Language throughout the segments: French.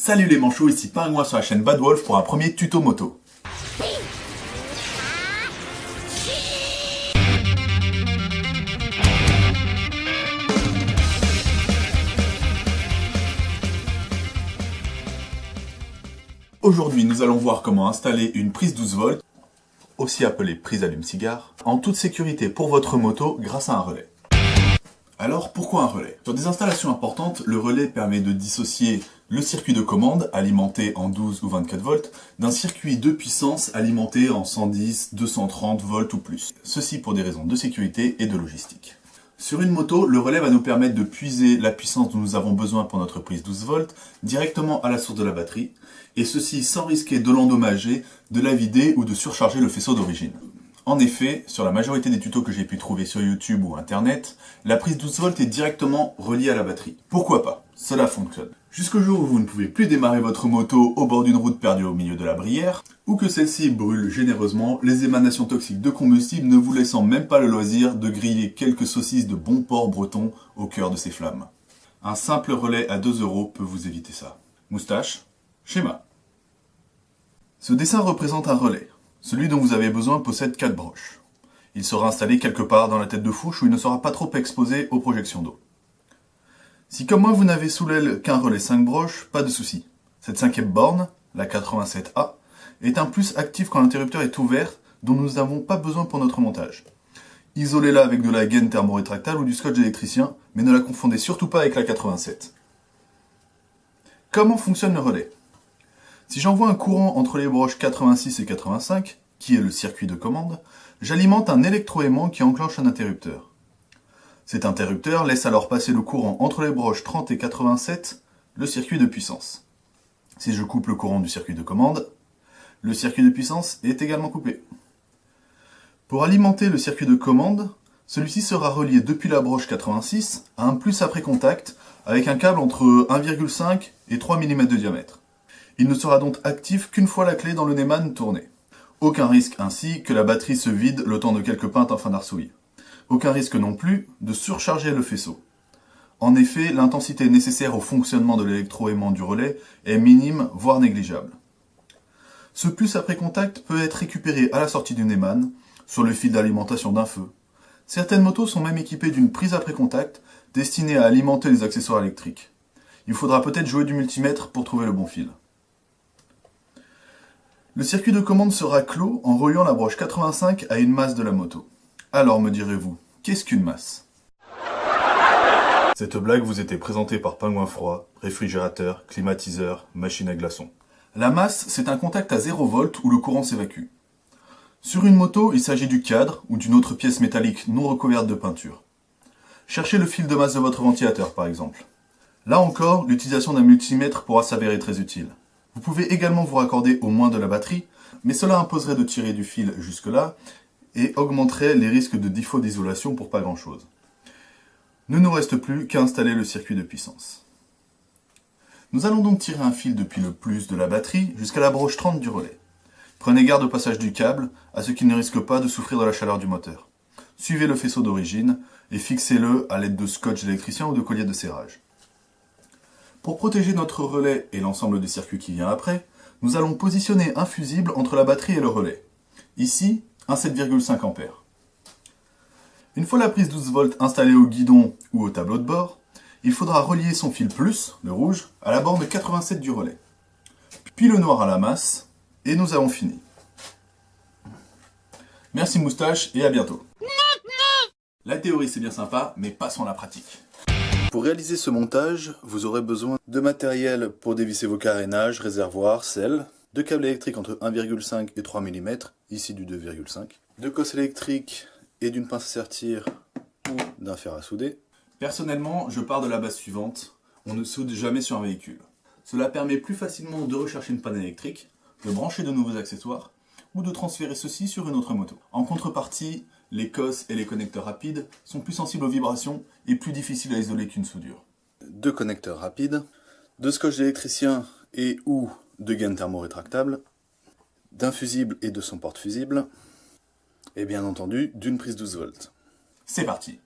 Salut les manchots, ici Pingouin sur la chaîne Bad Wolf pour un premier tuto moto. Aujourd'hui, nous allons voir comment installer une prise 12 volts, aussi appelée prise allume-cigare, en toute sécurité pour votre moto grâce à un relais. Alors, pourquoi un relais? Sur des installations importantes, le relais permet de dissocier le circuit de commande, alimenté en 12 ou 24 volts, d'un circuit de puissance alimenté en 110, 230 volts ou plus. Ceci pour des raisons de sécurité et de logistique. Sur une moto, le relais va nous permettre de puiser la puissance dont nous avons besoin pour notre prise 12 volts directement à la source de la batterie, et ceci sans risquer de l'endommager, de la vider ou de surcharger le faisceau d'origine. En effet, sur la majorité des tutos que j'ai pu trouver sur YouTube ou Internet, la prise 12 volts est directement reliée à la batterie. Pourquoi pas? Cela fonctionne. Jusqu'au jour où vous ne pouvez plus démarrer votre moto au bord d'une route perdue au milieu de la brière, ou que celle-ci brûle généreusement, les émanations toxiques de combustible ne vous laissant même pas le loisir de griller quelques saucisses de bon porc breton au cœur de ces flammes. Un simple relais à 2 euros peut vous éviter ça. Moustache, schéma. Ce dessin représente un relais. Celui dont vous avez besoin possède 4 broches. Il sera installé quelque part dans la tête de fourche où il ne sera pas trop exposé aux projections d'eau. Si comme moi vous n'avez sous l'aile qu'un relais 5 broches, pas de souci. Cette cinquième borne, la 87A, est un plus actif quand l'interrupteur est ouvert dont nous n'avons pas besoin pour notre montage. Isolez-la avec de la gaine thermorétractable ou du scotch électricien, mais ne la confondez surtout pas avec la 87. Comment fonctionne le relais? Si j'envoie un courant entre les broches 86 et 85, qui est le circuit de commande, j'alimente un électroaimant qui enclenche un interrupteur. Cet interrupteur laisse alors passer le courant entre les broches 30 et 87, le circuit de puissance. Si je coupe le courant du circuit de commande, le circuit de puissance est également coupé. Pour alimenter le circuit de commande, celui-ci sera relié depuis la broche 86 à un plus après contact avec un câble entre 1,5 et 3 mm de diamètre. Il ne sera donc actif qu'une fois la clé dans le Neyman tournée. Aucun risque ainsi que la batterie se vide le temps de quelques pintes en fin d'arsouille. Aucun risque non plus de surcharger le faisceau. En effet, l'intensité nécessaire au fonctionnement de l'électroaimant du relais est minime, voire négligeable. Ce plus après contact peut être récupéré à la sortie du Neyman, sur le fil d'alimentation d'un feu. Certaines motos sont même équipées d'une prise après contact destinée à alimenter les accessoires électriques. Il faudra peut-être jouer du multimètre pour trouver le bon fil. Le circuit de commande sera clos en reliant la broche 85 à une masse de la moto. Alors me direz-vous, qu'est-ce qu'une masse? Cette blague vous était présentée par Pingouin Froid, réfrigérateur, climatiseur, machine à glaçons. La masse, c'est un contact à 0 volt où le courant s'évacue. Sur une moto, il s'agit du cadre ou d'une autre pièce métallique non recouverte de peinture. Cherchez le fil de masse de votre ventilateur par exemple. Là encore, l'utilisation d'un multimètre pourra s'avérer très utile. Vous pouvez également vous raccorder au moins de la batterie, mais cela imposerait de tirer du fil jusque-là et augmenterait les risques de défaut d'isolation pour pas grand-chose. Ne nous reste plus qu'à installer le circuit de puissance. Nous allons donc tirer un fil depuis le plus de la batterie jusqu'à la broche 30 du relais. Prenez garde au passage du câble, à ce qu'il ne risque pas de souffrir de la chaleur du moteur. Suivez le faisceau d'origine et fixez-le à l'aide de scotch électricien ou de collier de serrage. Pour protéger notre relais et l'ensemble des circuits qui vient après, nous allons positionner un fusible entre la batterie et le relais. Ici, un 7,5 A. Une fois la prise 12 volts installée au guidon ou au tableau de bord, il faudra relier son fil plus, le rouge, à la borne 87 du relais. Puis le noir à la masse, et nous avons fini. Merci moustache et à bientôt. La théorie c'est bien sympa, mais passons à la pratique. Pour réaliser ce montage, vous aurez besoin de matériel pour dévisser vos carénages, réservoirs, sel, de câbles électriques entre 1,5 et 3 mm, ici du 2,5, de cosse électrique et d'une pince à sertir ou d'un fer à souder. Personnellement, je pars de la base suivante, on ne soude jamais sur un véhicule. Cela permet plus facilement de rechercher une panne électrique, de brancher de nouveaux accessoires, ou de transférer ceci sur une autre moto. En contrepartie, les cosses et les connecteurs rapides sont plus sensibles aux vibrations et plus difficiles à isoler qu'une soudure. Deux connecteurs rapides, deux scotch d'électricien et ou de gaines thermorétractables, d'un fusible et de son porte-fusible, et bien entendu d'une prise 12 volts. C'est parti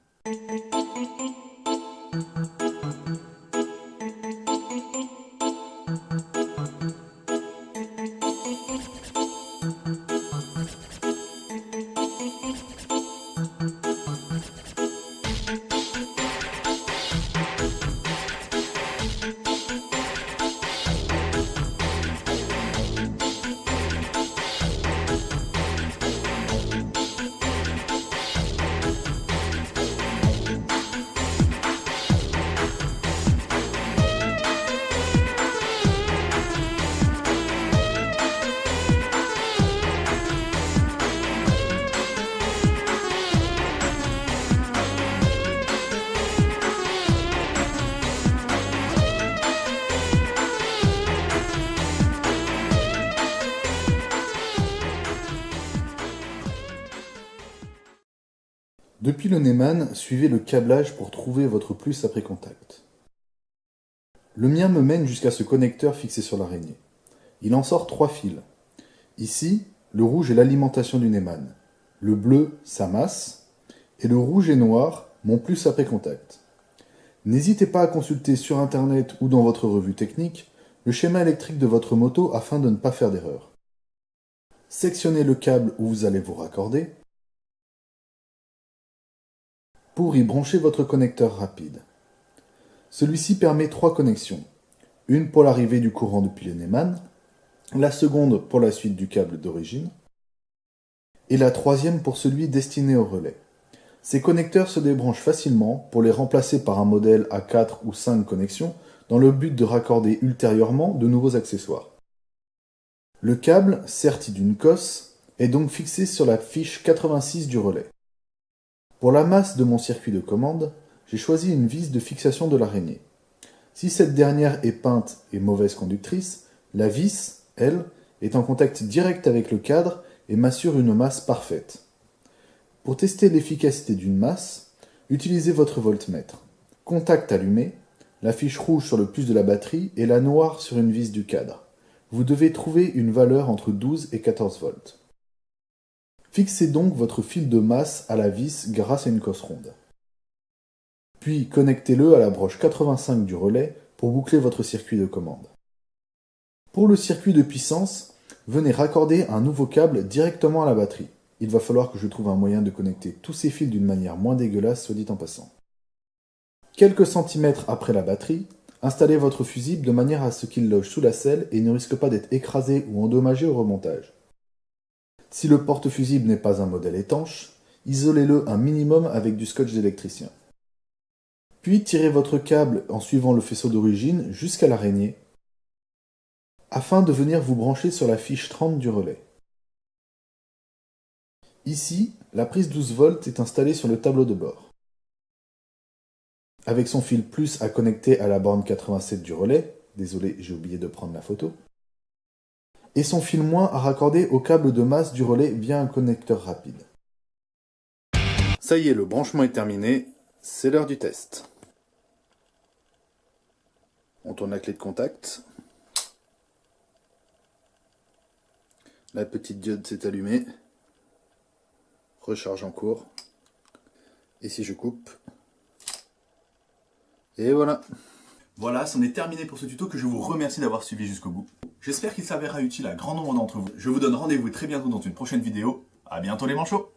Depuis le Neyman, suivez le câblage pour trouver votre plus après contact. Le mien me mène jusqu'à ce connecteur fixé sur l'araignée. Il en sort trois fils. Ici, le rouge est l'alimentation du Neyman, le bleu, sa masse, et le rouge et noir, mon plus après contact. N'hésitez pas à consulter sur internet ou dans votre revue technique le schéma électrique de votre moto afin de ne pas faire d'erreur. Sectionnez le câble où vous allez vous raccorder pour y brancher votre connecteur rapide. Celui-ci permet trois connexions. Une pour l'arrivée du courant depuis le Neyman, la seconde pour la suite du câble d'origine, et la troisième pour celui destiné au relais. Ces connecteurs se débranchent facilement pour les remplacer par un modèle à 4 ou 5 connexions dans le but de raccorder ultérieurement de nouveaux accessoires. Le câble, serti d'une cosse, est donc fixé sur la fiche 86 du relais. Pour la masse de mon circuit de commande, j'ai choisi une vis de fixation de l'araignée. Si cette dernière est peinte et mauvaise conductrice, la vis, elle, est en contact direct avec le cadre et m'assure une masse parfaite. Pour tester l'efficacité d'une masse, utilisez votre voltmètre. Contact allumé, la fiche rouge sur le plus de la batterie et la noire sur une vis du cadre. Vous devez trouver une valeur entre 12 et 14 volts. Fixez donc votre fil de masse à la vis grâce à une cosse ronde. Puis connectez-le à la broche 85 du relais pour boucler votre circuit de commande. Pour le circuit de puissance, venez raccorder un nouveau câble directement à la batterie. Il va falloir que je trouve un moyen de connecter tous ces fils d'une manière moins dégueulasse, soit dit en passant. Quelques centimètres après la batterie, installez votre fusible de manière à ce qu'il loge sous la selle et ne risque pas d'être écrasé ou endommagé au remontage. Si le porte-fusible n'est pas un modèle étanche, isolez-le un minimum avec du scotch d'électricien. Puis tirez votre câble en suivant le faisceau d'origine jusqu'à l'araignée afin de venir vous brancher sur la fiche 30 du relais. Ici, la prise 12 volts est installée sur le tableau de bord. Avec son fil plus à connecter à la borne 87 du relais, désolé j'ai oublié de prendre la photo, et son fil moins à raccorder au câble de masse du relais via un connecteur rapide. Ça y est, le branchement est terminé, c'est l'heure du test. On tourne la clé de contact. La petite diode s'est allumée. Recharge en cours. Et si je coupe? Et voilà voilà, c'en est terminé pour ce tuto que je vous remercie d'avoir suivi jusqu'au bout. J'espère qu'il s'avérera utile à grand nombre d'entre vous. Je vous donne rendez-vous très bientôt dans une prochaine vidéo. A bientôt les manchots